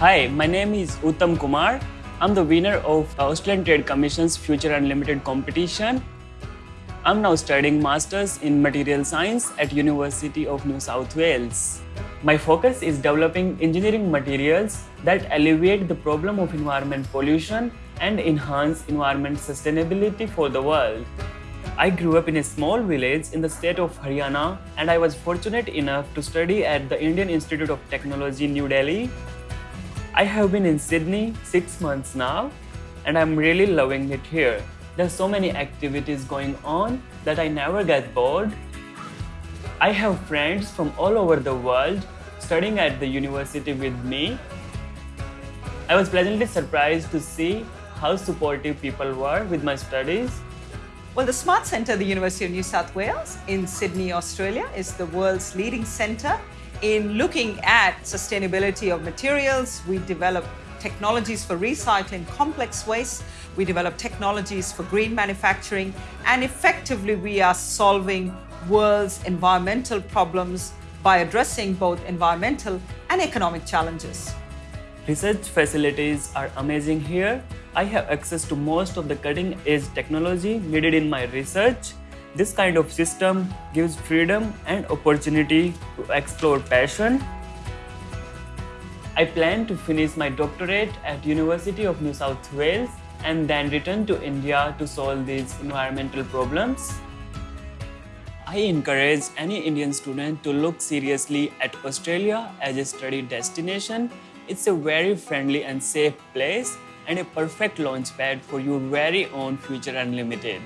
Hi, my name is Uttam Kumar. I'm the winner of Australian Trade Commission's Future Unlimited competition. I'm now studying Masters in Material Science at University of New South Wales. My focus is developing engineering materials that alleviate the problem of environment pollution and enhance environment sustainability for the world. I grew up in a small village in the state of Haryana and I was fortunate enough to study at the Indian Institute of Technology, New Delhi. I have been in Sydney six months now and I'm really loving it here. There's so many activities going on that I never get bored. I have friends from all over the world studying at the university with me. I was pleasantly surprised to see how supportive people were with my studies. Well, the Smart Centre of the University of New South Wales in Sydney, Australia is the world's leading centre in looking at sustainability of materials. We develop technologies for recycling complex waste. We develop technologies for green manufacturing. And effectively, we are solving world's environmental problems by addressing both environmental and economic challenges. Research facilities are amazing here. I have access to most of the cutting edge technology needed in my research. This kind of system gives freedom and opportunity to explore passion. I plan to finish my doctorate at University of New South Wales and then return to India to solve these environmental problems. I encourage any Indian student to look seriously at Australia as a study destination. It's a very friendly and safe place and a perfect launchpad for your very own Future Unlimited.